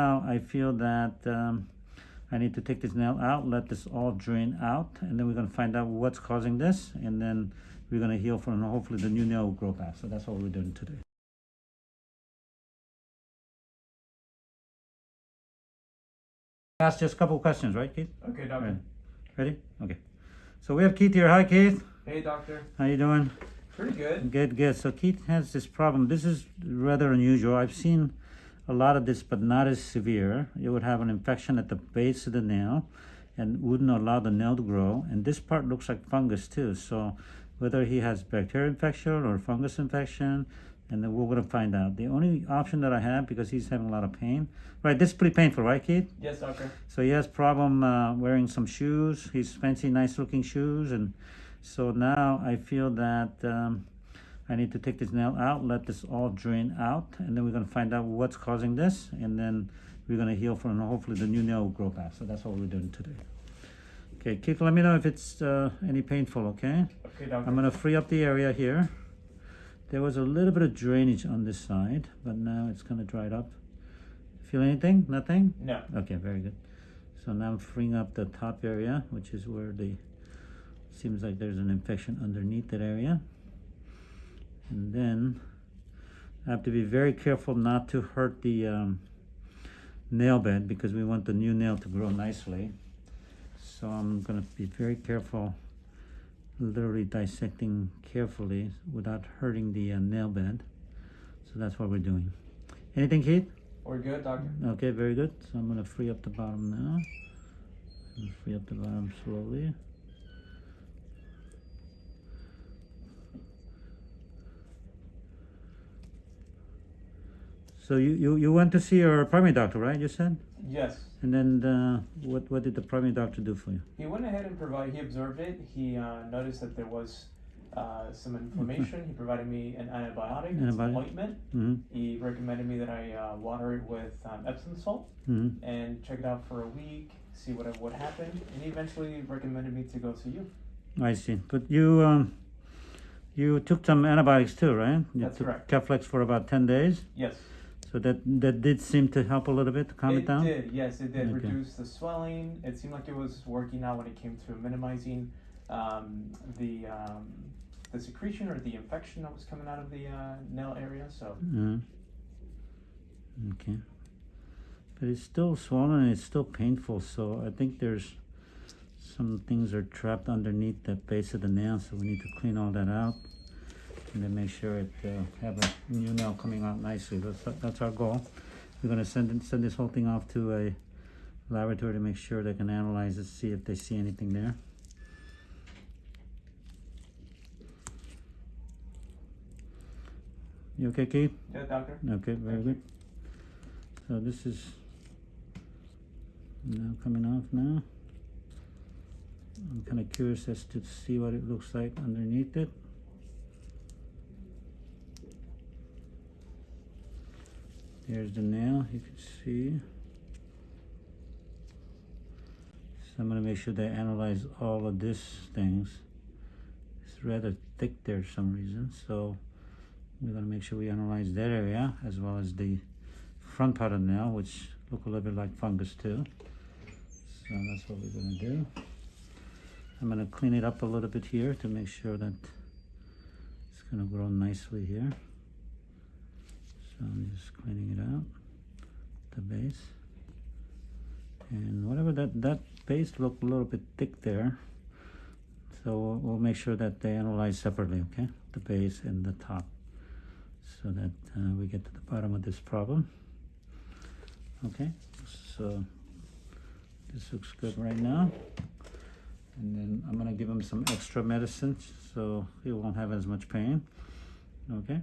Now I feel that um, I need to take this nail out, let this all drain out, and then we're gonna find out what's causing this, and then we're gonna heal from, and hopefully the new nail will grow back. So that's what we're doing today. Ask just a couple questions, right, Keith? Okay, Ready? doctor. Ready? Okay. So we have Keith here. Hi, Keith. Hey, doctor. How you doing? Pretty good. Good, good. So Keith has this problem. This is rather unusual. I've seen a lot of this, but not as severe. You would have an infection at the base of the nail and wouldn't allow the nail to grow. And this part looks like fungus too. So whether he has bacterial infection or fungus infection, and then we're gonna find out. The only option that I have, because he's having a lot of pain, right, this is pretty painful, right, Keith? Yes, doctor. So he has problem uh, wearing some shoes. He's fancy, nice looking shoes, and so now I feel that um, I need to take this nail out, let this all drain out, and then we're gonna find out what's causing this, and then we're gonna heal from, and hopefully the new nail will grow back. So that's what we're doing today. Okay, Keith, let me know if it's uh, any painful. Okay, Okay, doctor. I'm gonna free up the area here. There was a little bit of drainage on this side, but now it's kind of dried up. Feel anything? Nothing? No. Okay, very good. So now I'm freeing up the top area, which is where the seems like there's an infection underneath that area. And then I have to be very careful not to hurt the um, nail bed because we want the new nail to grow nicely. So I'm gonna be very careful, literally dissecting carefully without hurting the uh, nail bed. So that's what we're doing. Anything, Keith? We're good, doctor. Okay, very good. So I'm gonna free up the bottom now. Free up the bottom slowly. So you, you, you went to see your primary doctor, right? You said? Yes. And then uh, what what did the primary doctor do for you? He went ahead and provided. He observed it. He uh, noticed that there was uh, some inflammation. He provided me an antibiotic, Antibiotic. ointment. Mm-hmm. He recommended me that I uh, water it with um, Epsom salt Mm-hmm. and check it out for a week, see what what happened, and he eventually recommended me to go to you. I see. But you um, you took some antibiotics too, right? You That's took correct. Keflex for about ten days. Yes. So that that did seem to help a little bit to calm it, it down. It did. Yes, it did Okay. reduce the swelling. It seemed like it was working out when it came to minimizing um, the um, the secretion or the infection that was coming out of the uh, nail area. So Uh, okay. But it's still swollen and it's still painful, so I think there's some things are trapped underneath the base of the nail, so we need to clean all that out. And then make sure it uh, have a new nail coming out nicely. That's that's our goal. We're gonna send send this whole thing off to a laboratory to make sure they can analyze it, see if they see anything there. You okay, Keith? yeah, doctor. Okay, very Thank good. So this is now coming off now. I'm kind of curious as to see what it looks like underneath it. There's the nail, you can see. So I'm gonna make sure they analyze all of these things. It's rather thick there for some reason, so we're gonna make sure we analyze that area as well as the front part of the nail, which look a little bit like fungus too. So that's what we're gonna do. I'm gonna clean it up a little bit here to make sure that it's gonna grow nicely here. So I'm just cleaning it out, the base. And whatever that, that base looked a little bit thick there. So we'll, we'll make sure that they analyze separately, okay? The base and the top so that uh, we get to the bottom of this problem. Okay, so this looks good right now. And then I'm gonna give him some extra medicine so he won't have as much pain. Okay,